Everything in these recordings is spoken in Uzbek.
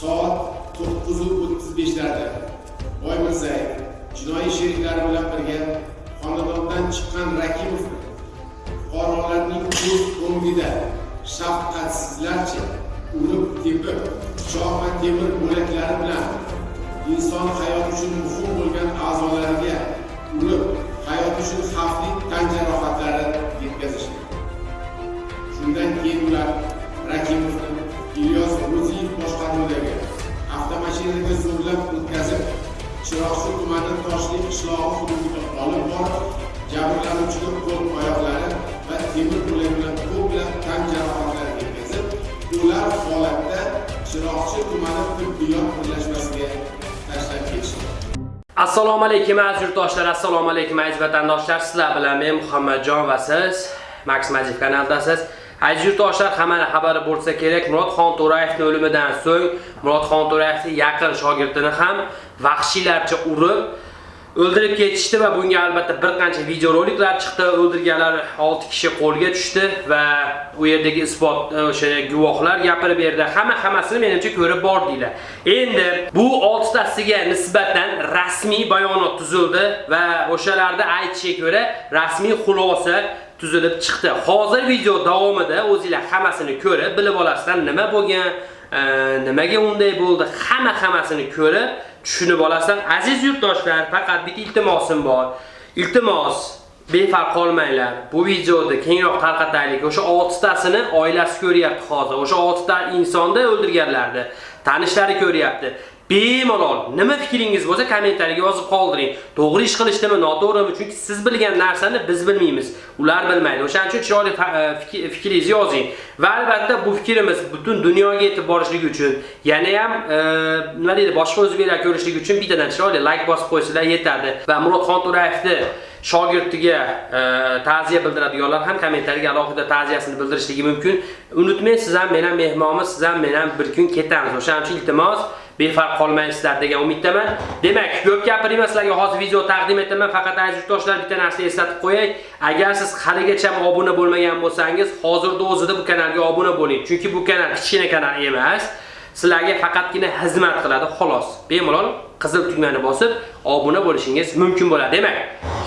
soat 9:35larda Boymirzayev jinoiy sheriklari bilan birga xonadondan chiqqan Rakimovni fuqarolarning ko'z o'ngida shafqatsizlarcha urib tepib, pichoq va temir bo'laklari bilan inson hayoti uchun haydovchining qo'l-oyoqlari va temir bo'lak bilan ko'plab tan jarohatlari yetkazib, ular holatda Chiroqchi tumani tibbiyot birlashmasiga tashlab ketishdi Assalomu alaykum aziz yurtdoshlar, assalomu alaykum aziz vatandoshlar. Sizlar bilan men Muhammadjon va siz Max Majid kanaldasiz. Aziz yurtdoshlar, hammani xabari bo'lsa kerak, Murodxon To'rayevning o'limidan so'ng Murodxon To'rayevning yaqin shogirdini ham vahshiylarcha urib o'ldirib ketishdi va bunga albatta bir qancha videoroliklar chiqdi. O'ldirganlar 6 kishi qo'lga tushdi va u yerdagi isbot e, o'sha guvohlar gapirib berdi. Hamma hammasini menimcha ko'rib bordinglar. Endi bu 6 tasiga nisbatan rasmiy bayonot tuzildi va o'shalarda aytishiga ko'ra rasmiy xulosa tuzilib chiqdi. Hozir video davomida o'zingizlar hammasini ko'rib, bilib olasizlar nima bo'lgan, e, nimaga unday bo'ldi, hamma hammasini ko'rib tushunib olasan. Aziz yurtdoshlar, faqat bitta iltimosim bor. Iltimos befarq qolmanglar. Bu videoni kengroq tarqataylik. O'sha 6 tasini oilasi ko'ryapti hozir. O'sha 6 ta insonni o'ldirganlarni tanishlari ko'ryapti. Bemalol nima fikringiz bo'lsa kommentariyga yozib qoldiring. To'g'ri ish qilishdimi, noto'g'rimi? Chunki siz bilgan narsani biz bilmaymiz. Ular bilmaydi. O'shaning uchun chiroyli e, fikringizni yozing. Va albatta bu fikrimiz butun dunyoga yetib borishligi uchun, yana ham e, nima deydi, boshqa o'zbeklar ko'rishligi uchun bittadan chiroyli like bosib qo'ysalar yetadi. Va Murodxon To'rayevni shogirdiga e, ta'ziya bildiradiganlar ham kommentariyga alohida ta'ziyasini bildirishligi mumkin. Unutmang, siz ham men ham mehmonmiz, siz ham men ham bir kun ketamiz. O'shaning uchun iltimos befarq qolmaysizlar degan umiddaman. Demak, ko'p gapirmayman sizlarga hozir video taqdim etaman. Faqat aziz yurtdoshlar bitta narsa eslatib qo'yay. Agar siz haligacha obuna bo'lmagan bo'lsangiz, hozirda o'zida bu kanalga obuna bo'ling. Chunki bu kanal kichkina kanal emas. Sizlarga faqatgina xizmat qiladi, xolos. Bemalol qizil tugmani bosib obuna bo'lishingiz mumkin bo'ladi. Demak,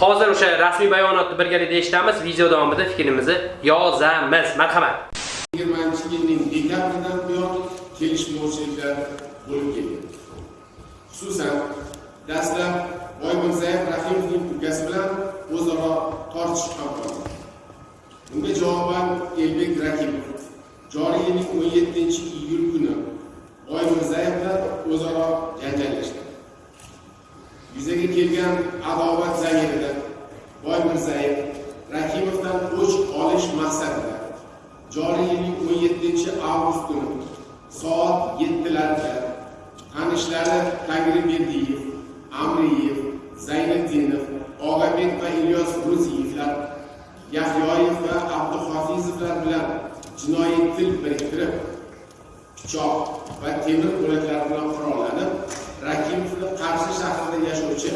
hozir o'sha rasmiy bayonotni birgalikda eshitamiz. Video davomida fikrimizni yozamiz. Marhamat. 20-yilning dekabridan buyon kelishmovchiliklar bo'lib kelgan. Xususan, dastlab Boymirzayev Rahimovning ukasi bilan o'zaro tortishib ham qolgan. Bunga javoban Elbek Rahimov joriy yilning 17-iyul kuni Boymirzayev bilan o'zaro janjallashgan. Yuzaga kelgan adovat zamirida Boymirzayev Rakimovdan o'ch olish maqsadida joriy yilning 17-avgust kuni soat yettilarda tanishlari Tangriberdiyev, Amriyev, Zayniddinov, Og'abek va Ilyos gruziyevlar Yahyoyev va abduhofizovlar bilan jinoiy til biriktirib, pichoq va temir bo'laklar bilan qurollanib, Rakimovni Qarshi shahrida yashovchi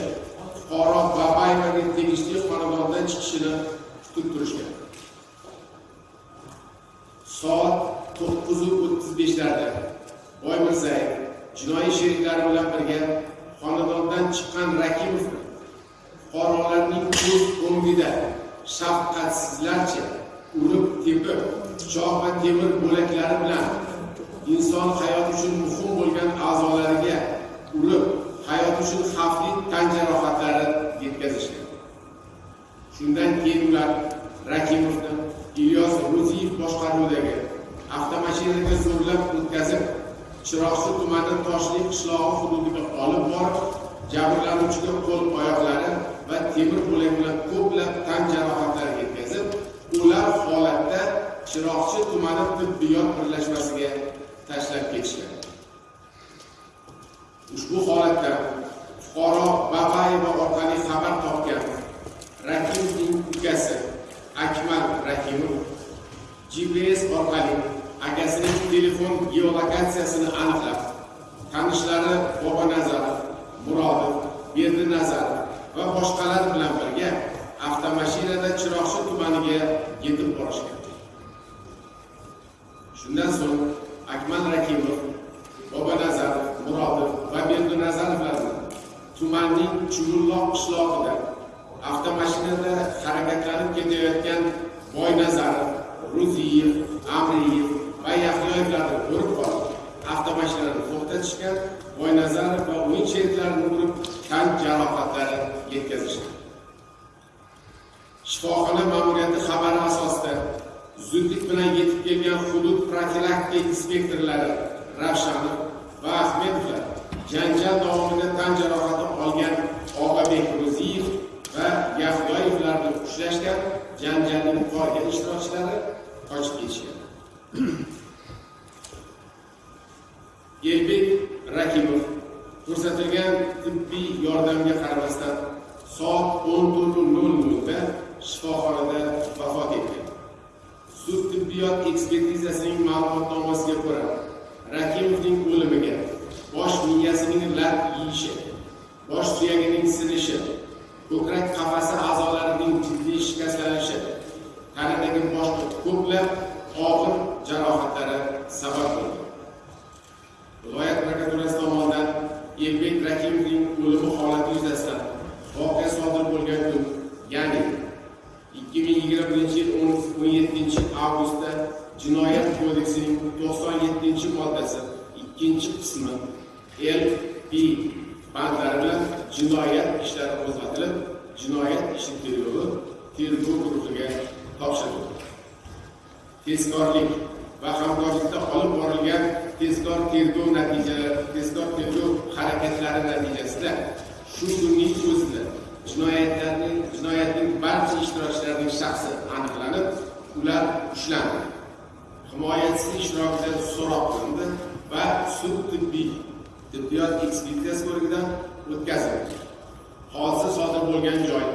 fuqaro Babayevaga tegishli xonadondan chiqishini kutib turishgan. Soat 9:35larda Boymirzayev jinoiy sheriklari bilan birga xonadondan chiqqan Rakimovni fuqarolarning ko'z o'ngida shafqatsizlarcha urib tepib, pichoq va temir bo'laklari bilan inson hayoti uchun muhim bo'lgan a'zolariga urib, hayot uchun xavfli tan jarohatlari yetkazishgan. Shundan keyin ular Rakimovni Ilyos Ro'ziyev boshqaruvidagi avtomashinaga zo'rlab o'tkazib, Chiroqchi tumani Toshli qishlog'i hududiga olib borib, jabrlanuvchiga qo'l-oyoqlari va temir bo'lak bilan ko'plab tan jarohatlari yetkazib, ular holatda Chiroqchi tumani tibbiyot birlashmasiga tashlab ketishgan. Ushbu holatda fuqaro Babayeva orqali xabar topgan Rakimovning ukasi Akmal Rakimov GPS orqali akasining telefon geolokatsiyasini aniqlab, tanishlari bobonazarov Murodov, Berdinazarov va boshqalar bilan birga avtomashinada Chiroqchi tumaniga yetib borishgan. Shundan so'ng Akmal Rakimov, Bobanazarov qishlog'ida avtomashinada harakatlanib ketayotgan Boynazarov, Ruziyev, Amriyev va Yahyoyevlarni ko'rib qolib, avtomashinani to'xtatishgan, Boynazarov va uning sheriklarini urib, tan jarohatlari yetkazishgan. Shifoxona ma'muriyati xabari asosida zudlik bilan yetib kelgan hudud profilaktika inspektorlari Ravshanov va Ahmedovlar janjal davomida tan jarohati olgan Og'abek Ro'ziyev va Yahyoyevlarni ushlashgan janjalning qolgan ishtirokchilari qochib ketishgan. Elbek Rakimov ko'rsatilgan tibbiy yordamga qaramasdan soat o'n to'rt nol nolda shifoxonada vafot etgan. Sud tibbiyot ekspertizasining ma'lumotnomasiga ko'ra, Rakimovning o'limiga bosh miyasining lat yeyishi, bosh suyagining sinishi, ko'krak qafasi a'zolarining jiddiy shikastlanishi, tanadagi boshqa ko'plab og'ir jarohatlari sabab bo'ldi. Viloyat prokuraturasi tomonidan Elbek Rakimovning o'limi holati yuzasidan voqea sodir bo'lgan kun, ya'ni 2021 yil 17 avgustda Jinoyat kodeksining 97 moddasi 2 qismi L b bandlari bilan jinoyat ishlari qo'zg'atilib, jinoyat ishi tergovi tergov guruhiga topshirildi. Tezkorlik va hamkorlikda olib borilgan tezkor tergov natijalari, tezkor tergov harakatlari natijasida shu kunning o'zida jinoyatlarning jinoyatning barcha ishtirokchilarining shaxsi aniqlanib, ular ushlandi. Himoyachisi ishtirokida so'roq qilindi va sud tibbiy tibbiyot ekspertizasi ko'rigidan o'tkazildi. Hodisa sodir bo'lgan joy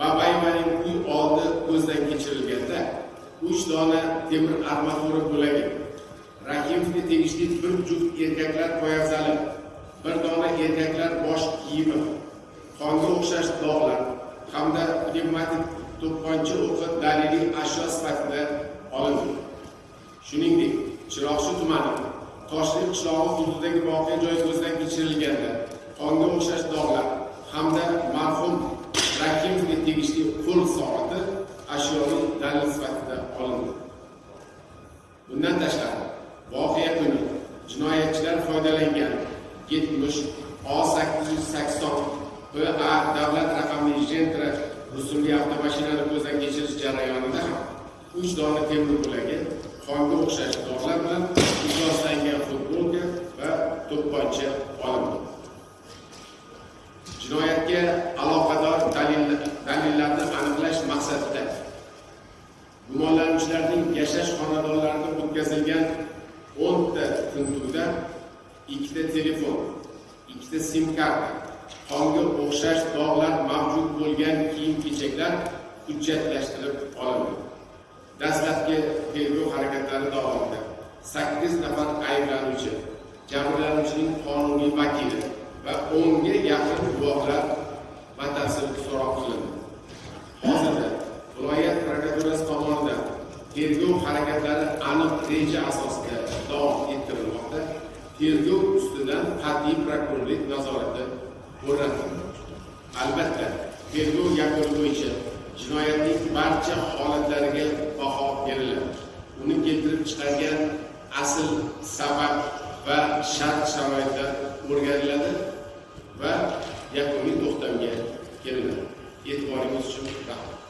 babaymaning uy oldi ko'zdan kechirilganda 3 dona temir armatura bo'lagi, rahimovga tegishli bir juft erkaklar poyafzali, bir dona erkaklar bosh kiyimi, qonga o'xshash dog'lar hamda pnevmatik to'pponcha o'qi daliliy ashyo sifatida olindi. Shuningdek, Chiroqchi tumani Toshli qishlog'i hududidagi voqea joyi ko'zdan kechirilganda qonga o'xshash dog'lar hamda marhum Rakimovga tegishli qo'l soati ashyoviy dalil sifatida olindi. Bundan tashqari, voqea kuni jinoyatchilar foydalangan 70 O880 BA davlat raqamli jentra rusumli avtomashinani ko'zdan kechirish jarayonida ham 3 dona temir bo'lagi, qonga o'xshash dog'lar bilan ifloslangan futbolka va to'pponcha olindi. Jinoyatga aloqador dalillarni aniqlash maqsadida gumonlanuvchilarning yashash xonadonlarida o'tkazilgan 10 ta tintuvda ikkita telefon, ikkita sim karta, qonga o'xshash dog'lar mavjud bo'lgan kiyim-kechaklar hujjatlashtirib olindi. Dastlabki tergov harakatlari davomida 8 nafar ayblanuvchi, jabrlanuvchining qonuniy vakili va 10 ga yaqin guvohlar batafsil so'roq qilindi. Hozirda viloyat prokuraturasi tomonidan tergov harakatlari aniq reja asosida davom ettirilmoqda. Tergov ustidan qat'iy prokurorlik nazorati o'rnatildi. Albatta, tergov yakuni bo'yicha jinoyatning barcha holatlariga baho beriladi. Uni keltirib chiqargan asl sabab va shart-sharoitlar o'rganiladi va yakuniy to'xtamga kelinadi. E'tiboringiz uchun rahmat.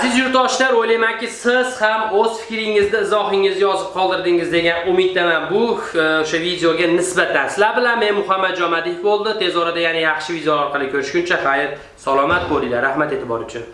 Aziz yurtdoshlar, o'ylaymanki, siz ham o'z fikringizni, izohingizni yozib qoldirdingiz degan umiddaman. Bu e, o'sha videoga nisbatan sizlar bilan men Muhammad Jomadiyev bo'ldi. Tez orada yana yaxshi video orqali ko'rishguncha xayr, salomat bo'linglar. Rahmat e'tibor uchun.